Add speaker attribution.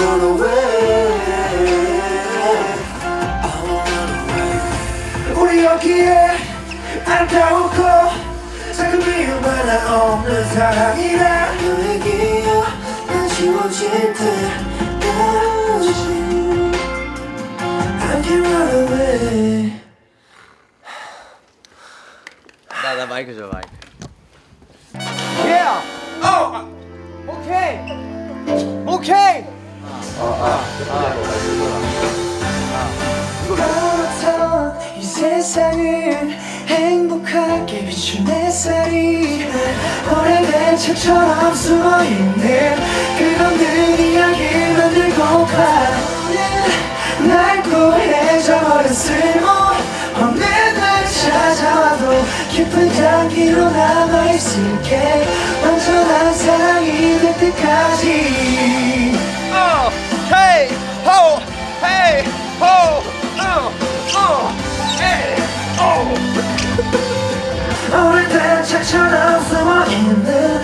Speaker 1: run away 우리 여기에 아름다웠고 작은 이유만나 없는 사랑이라
Speaker 2: 너에게요 난 지워질 때까지
Speaker 1: I can run away
Speaker 3: 나, 나 마이크 줘 마이크
Speaker 4: Yeah!
Speaker 2: Oh! Okay! Okay! 세상을 행복하게 비춘 햇살이 오래된 책처럼 숨어있는 그것들 이야기 만들고파 날 구해져버린 쓸모없는 날 찾아와도 깊은 장기로 남아있을게. 완전한 사랑이 될 때까지
Speaker 1: 책처럼 숨어있는